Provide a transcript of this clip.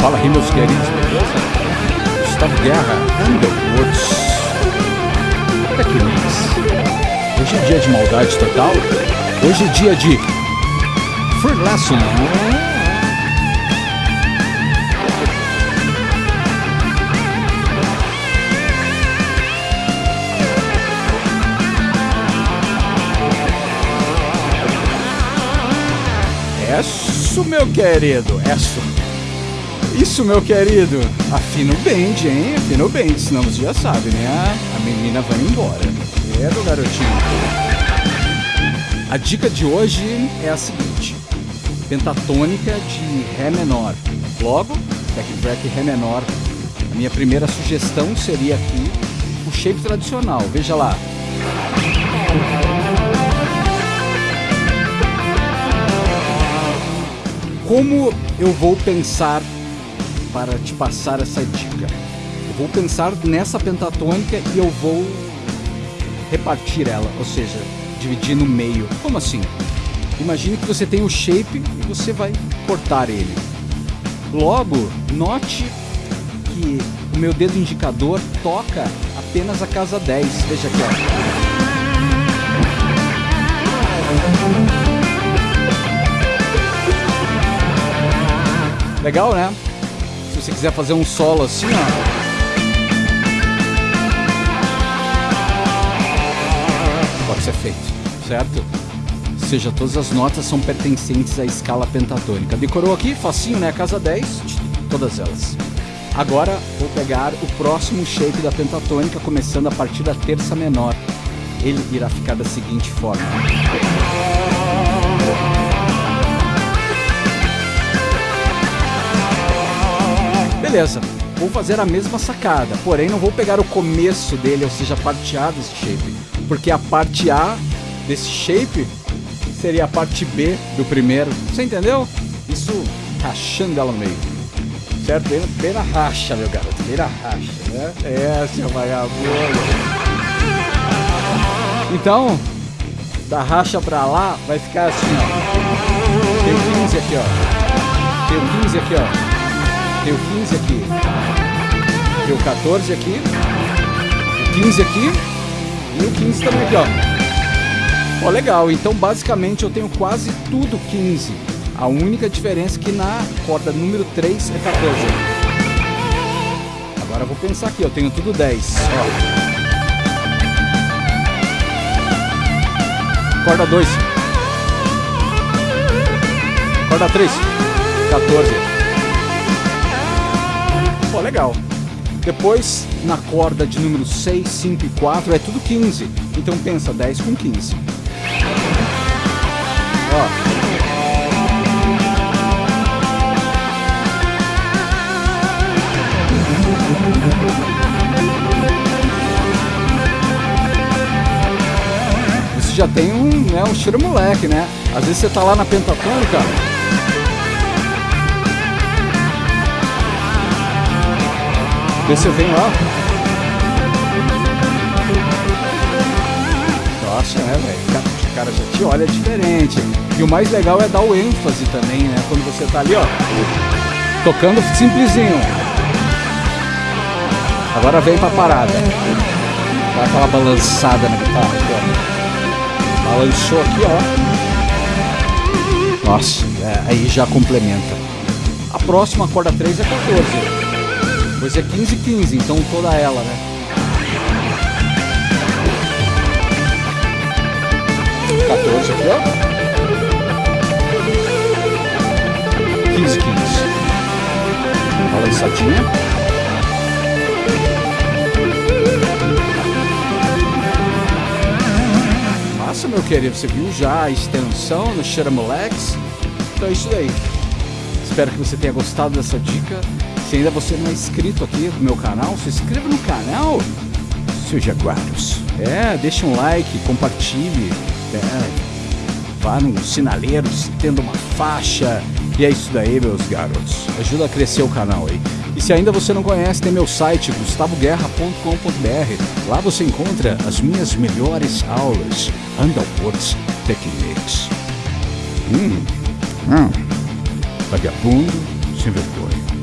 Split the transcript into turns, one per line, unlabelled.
Fala aí, meus queridos, beleza? Gustavo Guerra, Underwoods. Technics. Hoje é dia de maldade total. Hoje é dia de Free Lesson. É isso, meu querido. É isso. Isso, meu querido. Afina o bend, hein? Afina o bend, senão você já sabe, né? A menina vai embora. É do garotinho. A dica de hoje é a seguinte: pentatônica de Ré menor. Logo, backtrack Ré menor. A minha primeira sugestão seria aqui o shape tradicional. Veja lá. Como eu vou pensar para te passar essa dica? Eu vou pensar nessa pentatônica e eu vou repartir ela, ou seja, dividir no meio. Como assim? Imagine que você tem o shape e você vai cortar ele. Logo, note que o meu dedo indicador toca apenas a casa 10. Veja aqui, ó. Legal, né? Se você quiser fazer um solo assim, ó. Pode ser feito, certo? Ou seja, todas as notas são pertencentes à escala pentatônica. Decorou aqui? Facinho, né? Casa 10, todas elas. Agora vou pegar o próximo shape da pentatônica, começando a partir da terça menor. Ele irá ficar da seguinte forma. Beleza, vou fazer a mesma sacada, porém não vou pegar o começo dele, ou seja, a parte A desse shape, porque a parte A desse shape seria a parte B do primeiro. Você entendeu? Isso rachando ela no meio. Certo? Bem na racha, meu garoto. Bem na racha, né? É, seu vagabundo. Então, da racha pra lá, vai ficar assim, ó. Tem o 15 aqui, ó. Tem o 15 aqui, ó. Tem o 15 aqui. Tem o 14 aqui. O 15 aqui. E o 15 também aqui, ó. Ó, legal. Então, basicamente, eu tenho quase tudo 15. A única diferença é que na corda número 3 é 14. Agora eu vou pensar aqui, eu tenho tudo 10. Ó. Corda 2. Corda 3. 14. Pô, legal. Depois, na corda de número 6, 5 e 4, é tudo 15. Então pensa, 10 com 15. Ó. Você já tem um, né, um cheiro moleque, né? Às vezes você tá lá na pentatônica, Vê se vem lá. Nossa, né, velho? O cara já te olha diferente. E o mais legal é dar o ênfase também, né? Quando você tá ali, ó. Tocando simplesinho. Agora vem pra parada. Dá aquela balançada na guitarra aqui, ó. Balançou aqui, ó. Nossa, é, aí já complementa. A próxima corda 3 é 14. Pois é 15 15, então toda ela, né? Quatorze aqui, ó. 15, 15. Balançadinha. Massa, meu querido. Você viu já a extensão no Xeramolex? Então é isso aí. Espero que você tenha gostado dessa dica. Se ainda você não é inscrito aqui no meu canal, se inscreva no canal, seus jaguaros. É, deixa um like, compartilhe, é, vá no sinaleiro, tendo uma faixa. E é isso daí, meus garotos. Ajuda a crescer o canal aí. E se ainda você não conhece, tem meu site gustavoguerra.com.br. Lá você encontra as minhas melhores aulas, Underwoods Techniques. Hum, hum, vagabundo sem vergonha.